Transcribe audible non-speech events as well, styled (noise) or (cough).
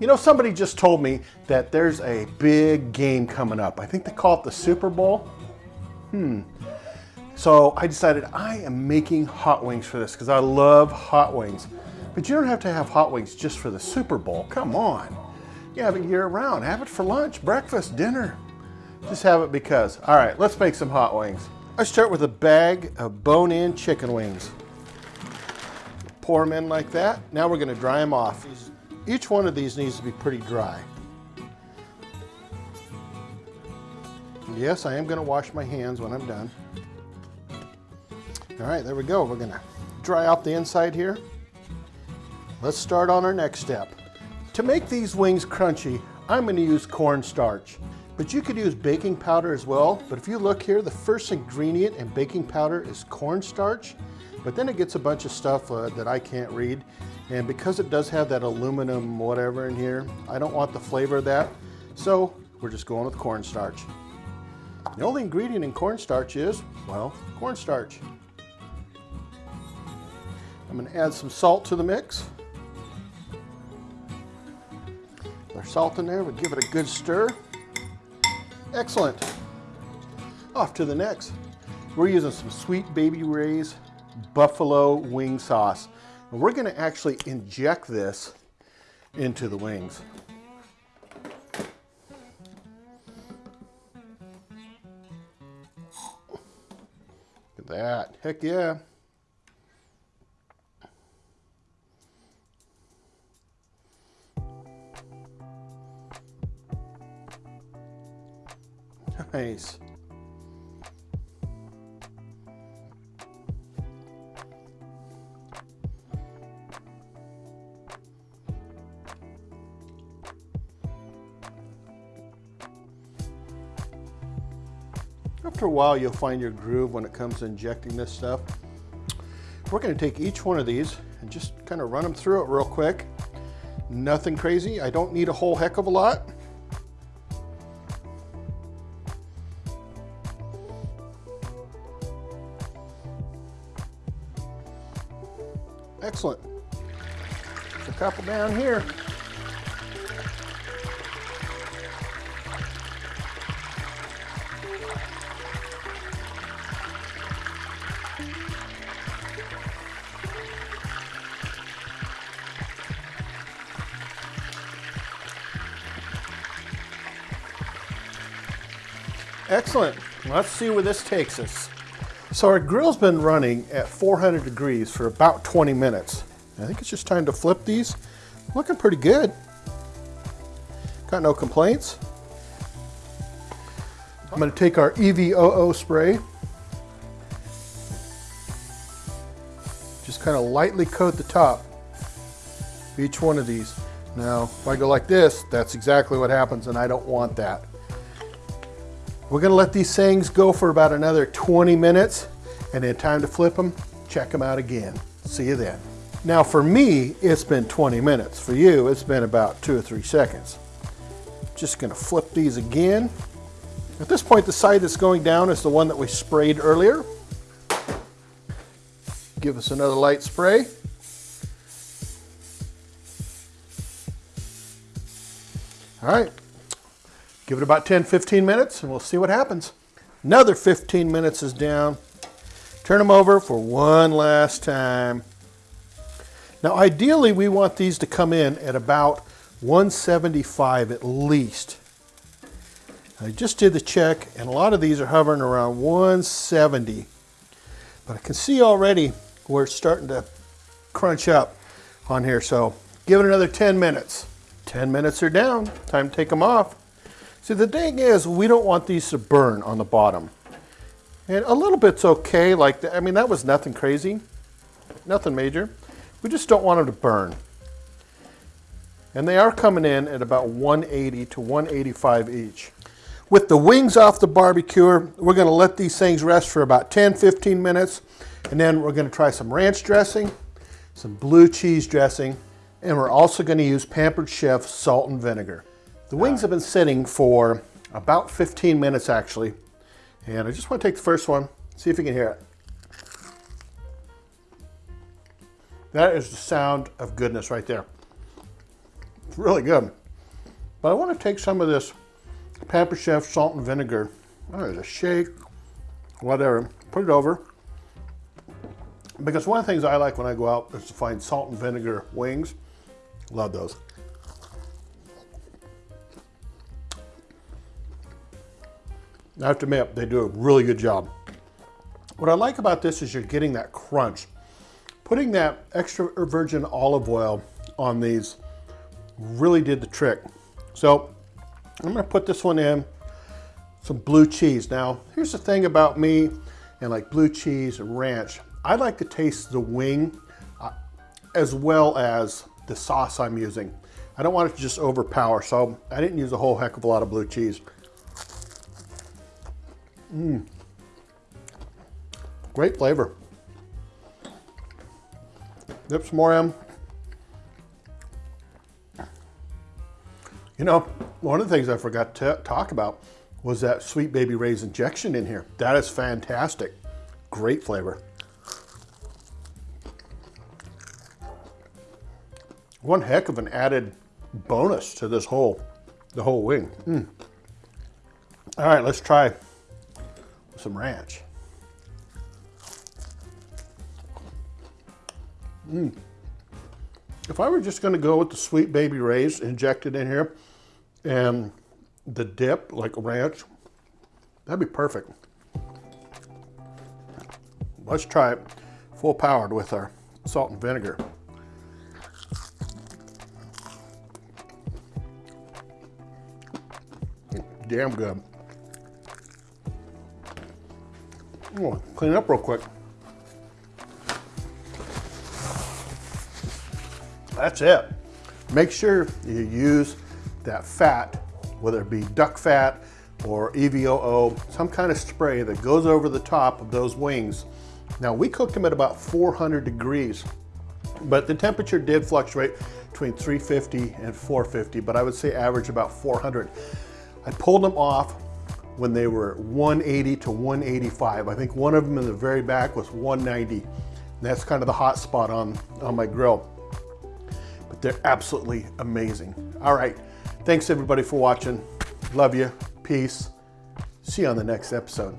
You know, somebody just told me that there's a big game coming up. I think they call it the Super Bowl. Hmm. So I decided I am making hot wings for this because I love hot wings. But you don't have to have hot wings just for the Super Bowl. Come on. You have it year round. Have it for lunch, breakfast, dinner. Just have it because. All right, let's make some hot wings. I start with a bag of bone-in chicken wings. Pour them in like that. Now we're gonna dry them off. Each one of these needs to be pretty dry. Yes, I am gonna wash my hands when I'm done. All right, there we go. We're gonna dry out the inside here. Let's start on our next step. To make these wings crunchy, I'm gonna use cornstarch. But you could use baking powder as well. But if you look here, the first ingredient in baking powder is cornstarch. But then it gets a bunch of stuff uh, that I can't read. And because it does have that aluminum whatever in here, I don't want the flavor of that. So we're just going with cornstarch. The only ingredient in cornstarch is, well, cornstarch. I'm gonna add some salt to the mix. Our salt in there, we'll give it a good stir. Excellent. Off to the next. We're using some Sweet Baby Ray's buffalo wing sauce. And we're gonna actually inject this into the wings. Look at that, heck yeah. (laughs) Nice. After a while, you'll find your groove when it comes to injecting this stuff. We're gonna take each one of these and just kind of run them through it real quick. Nothing crazy. I don't need a whole heck of a lot. Excellent. a couple down here. Excellent. Let's see where this takes us. So our grill's been running at 400 degrees for about 20 minutes. I think it's just time to flip these. Looking pretty good. Got no complaints. I'm gonna take our EVOO spray. Just kind of lightly coat the top of each one of these. Now, if I go like this, that's exactly what happens and I don't want that. We're gonna let these things go for about another 20 minutes and then time to flip them, check them out again. See you then. Now for me, it's been 20 minutes. For you, it's been about two or three seconds. Just gonna flip these again. At this point, the side that's going down is the one that we sprayed earlier. Give us another light spray. All right, Give it about 10, 15 minutes and we'll see what happens. Another 15 minutes is down. Turn them over for one last time. Now ideally we want these to come in at about 175 at least. I just did the check and a lot of these are hovering around 170. But I can see already where it's starting to crunch up on here. So give it another 10 minutes. 10 minutes are down. Time to take them off. See, the thing is, we don't want these to burn on the bottom. And a little bit's okay, like, I mean, that was nothing crazy, nothing major. We just don't want them to burn. And they are coming in at about 180 to 185 each. With the wings off the barbecuer, we're gonna let these things rest for about 10, 15 minutes. And then we're gonna try some ranch dressing, some blue cheese dressing, and we're also gonna use Pampered Chef salt and vinegar. The wings have been sitting for about 15 minutes actually. And I just want to take the first one, see if you can hear it. That is the sound of goodness right there. It's really good. But I want to take some of this Pamper Chef salt and vinegar. Oh, there's a shake, whatever. Put it over. Because one of the things I like when I go out is to find salt and vinegar wings. Love those. I have to admit, they do a really good job. What I like about this is you're getting that crunch. Putting that extra virgin olive oil on these really did the trick. So I'm gonna put this one in, some blue cheese. Now, here's the thing about me and like blue cheese and ranch. I like to taste the wing uh, as well as the sauce I'm using. I don't want it to just overpower, so I didn't use a whole heck of a lot of blue cheese. Mmm. Great flavor. Dip some more in. You know, one of the things I forgot to talk about was that Sweet Baby Ray's injection in here. That is fantastic. Great flavor. One heck of an added bonus to this whole, the whole wing. Mm. All right, let's try some ranch. Mm. If I were just gonna go with the Sweet Baby Ray's injected in here and the dip, like ranch, that'd be perfect. Let's try it full powered with our salt and vinegar. Damn good. Clean up real quick. That's it. Make sure you use that fat, whether it be duck fat or EVOO, some kind of spray that goes over the top of those wings. Now we cooked them at about 400 degrees, but the temperature did fluctuate between 350 and 450, but I would say average about 400. I pulled them off when they were 180 to 185. I think one of them in the very back was 190. And that's kind of the hot spot on, on my grill. But they're absolutely amazing. All right. Thanks everybody for watching. Love you. Peace. See you on the next episode.